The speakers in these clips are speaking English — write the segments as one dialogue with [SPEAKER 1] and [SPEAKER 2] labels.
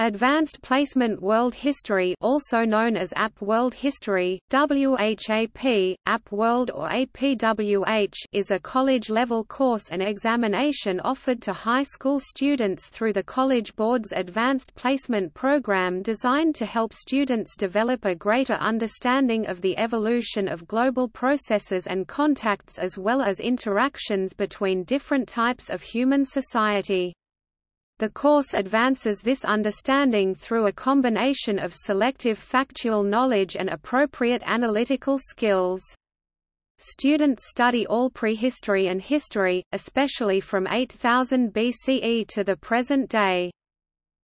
[SPEAKER 1] Advanced Placement World History also known as AP World History, WHAP, AP World or APWH is a college-level course and examination offered to high school students through the College Board's Advanced Placement Program designed to help students develop a greater understanding of the evolution of global processes and contacts as well as interactions between different types of human society. The course advances this understanding through a combination of selective factual knowledge and appropriate analytical skills. Students study all prehistory and history, especially from 8000 BCE to the present day.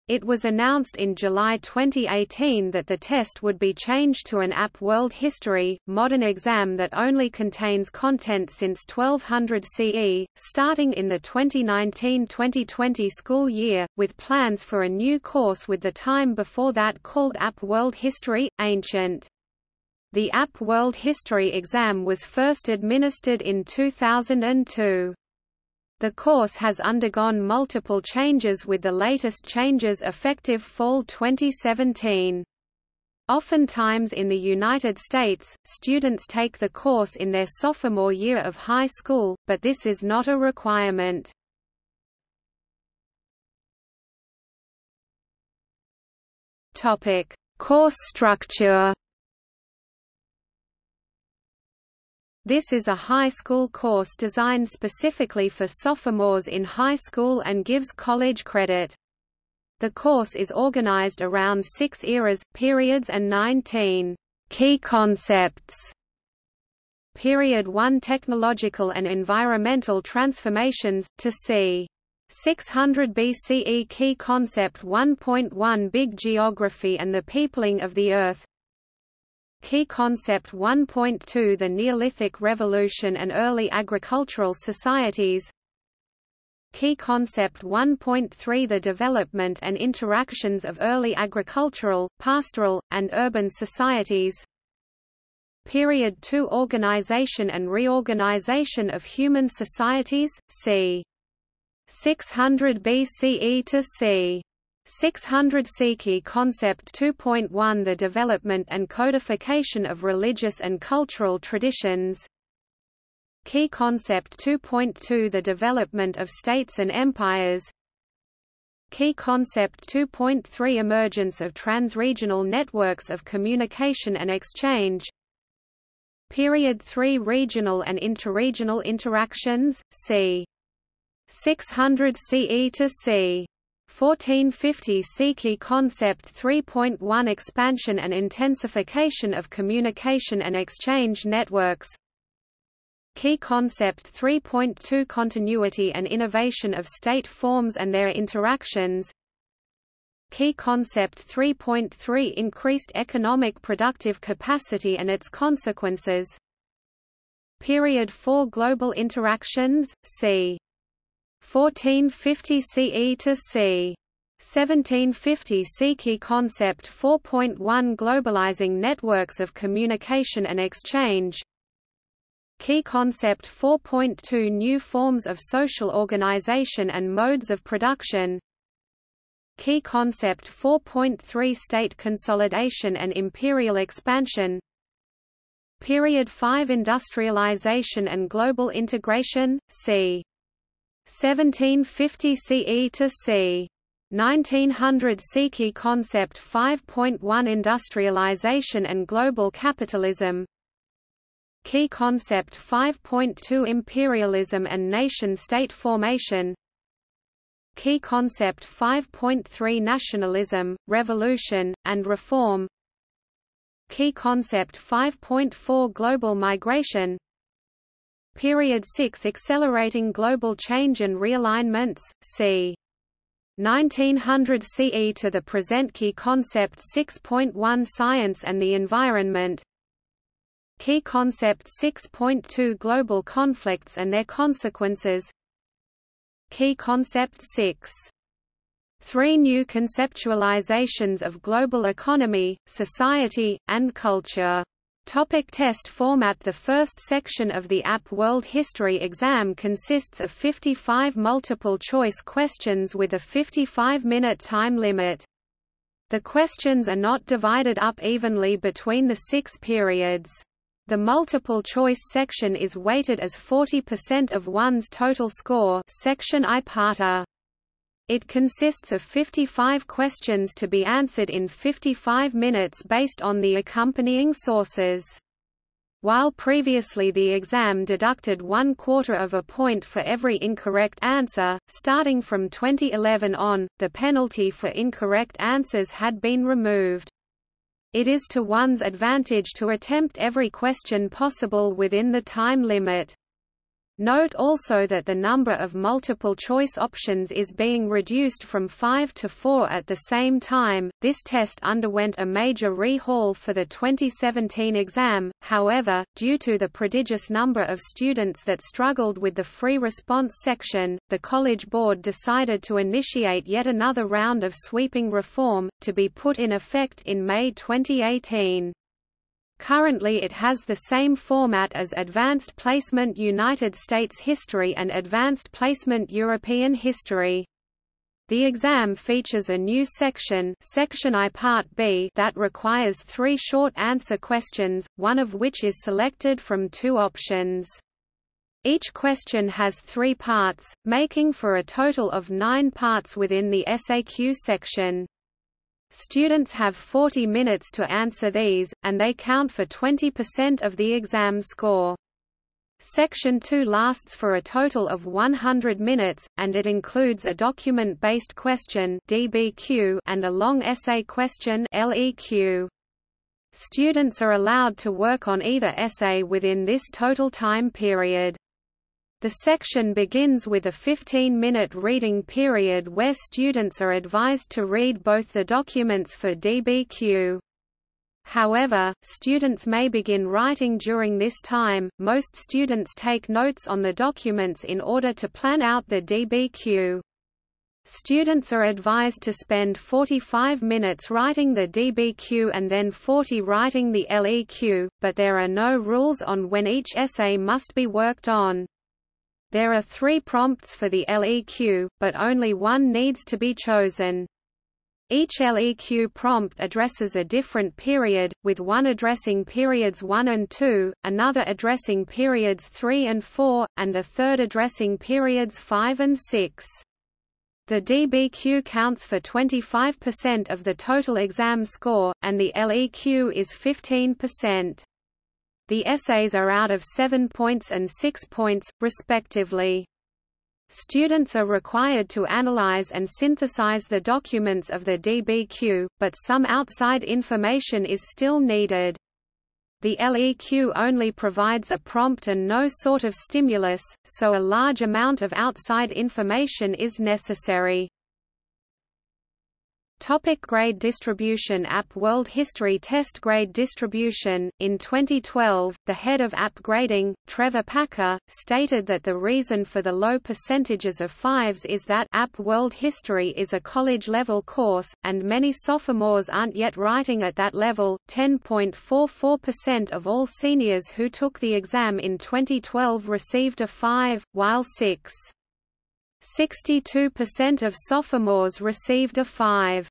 [SPEAKER 1] It was announced in July 2018 that the test would be changed to an AP World History, modern exam that only contains content since 1200 CE, starting in the 2019-2020 school year, with plans for a new course with the time before that called AP World History, Ancient. The AP World History exam was first administered in 2002. The course has undergone multiple changes with the latest changes effective fall 2017. Oftentimes in the United States, students take the course in their sophomore year of high school, but this is not a requirement. Topic: Course structure. This is a high school course designed specifically for sophomores in high school and gives college credit. The course is organized around six eras, periods and 19 key concepts. Period 1 Technological and environmental transformations, to c. 600 BCE Key Concept 1.1 Big Geography and the Peopling of the Earth Key Concept 1.2 The Neolithic Revolution and Early Agricultural Societies Key Concept 1.3 The development and interactions of early agricultural, pastoral, and urban societies Period 2 Organization and reorganization of human societies, c. 600 BCE to c. 600 Key Concept 2.1 The development and codification of religious and cultural traditions Key Concept 2.2 The development of states and empires Key Concept 2.3 Emergence of transregional networks of communication and exchange Period 3 Regional and interregional interactions, c. 600 CE to c. 1450 Key Concept 3.1 Expansion and intensification of communication and exchange networks Key Concept 3.2 Continuity and innovation of state forms and their interactions Key Concept 3.3 Increased economic productive capacity and its consequences Period 4 Global interactions, c. 1450 CE to c. 1750 Key Concept 4.1 Globalizing networks of communication and exchange Key Concept 4.2 New forms of social organization and modes of production Key Concept 4.3 State consolidation and imperial expansion Period 5 Industrialization and global integration, c. 1750 CE to c. 1900 Key Concept 5.1 Industrialization and Global Capitalism. Key Concept 5.2 Imperialism and Nation-State Formation. Key Concept 5.3 Nationalism, Revolution, and Reform. Key Concept 5.4 Global Migration Period 6 Accelerating global change and realignments, c. 1900 CE to the present Key Concept 6.1 Science and the Environment. Key Concept 6.2 Global conflicts and their consequences. Key Concept 6 Three new conceptualizations of global economy, society, and culture Topic test format The first section of the AP World History exam consists of 55 multiple-choice questions with a 55-minute time limit. The questions are not divided up evenly between the six periods. The multiple-choice section is weighted as 40% of one's total score section I parta. It consists of 55 questions to be answered in 55 minutes based on the accompanying sources. While previously the exam deducted one quarter of a point for every incorrect answer, starting from 2011 on, the penalty for incorrect answers had been removed. It is to one's advantage to attempt every question possible within the time limit. Note also that the number of multiple-choice options is being reduced from 5 to 4 at the same time. This test underwent a major rehaul for the 2017 exam, however, due to the prodigious number of students that struggled with the free response section, the College Board decided to initiate yet another round of sweeping reform, to be put in effect in May 2018. Currently it has the same format as Advanced Placement United States History and Advanced Placement European History. The exam features a new section, section I Part B that requires three short answer questions, one of which is selected from two options. Each question has three parts, making for a total of nine parts within the SAQ section. Students have 40 minutes to answer these, and they count for 20% of the exam score. Section 2 lasts for a total of 100 minutes, and it includes a document-based question DBQ and a long essay question LEQ. Students are allowed to work on either essay within this total time period. The section begins with a 15-minute reading period where students are advised to read both the documents for DBQ. However, students may begin writing during this time. Most students take notes on the documents in order to plan out the DBQ. Students are advised to spend 45 minutes writing the DBQ and then 40 writing the LEQ, but there are no rules on when each essay must be worked on. There are three prompts for the LEQ, but only one needs to be chosen. Each LEQ prompt addresses a different period, with one addressing periods 1 and 2, another addressing periods 3 and 4, and a third addressing periods 5 and 6. The DBQ counts for 25% of the total exam score, and the LEQ is 15%. The essays are out of 7 points and 6 points, respectively. Students are required to analyze and synthesize the documents of the DBQ, but some outside information is still needed. The LEQ only provides a prompt and no sort of stimulus, so a large amount of outside information is necessary. Topic grade distribution AP World History Test Grade Distribution In 2012, the head of AP grading, Trevor Packer, stated that the reason for the low percentages of fives is that AP World History is a college-level course, and many sophomores aren't yet writing at that level. 10.44% of all seniors who took the exam in 2012 received a 5, while 6. 62% of sophomores received a 5.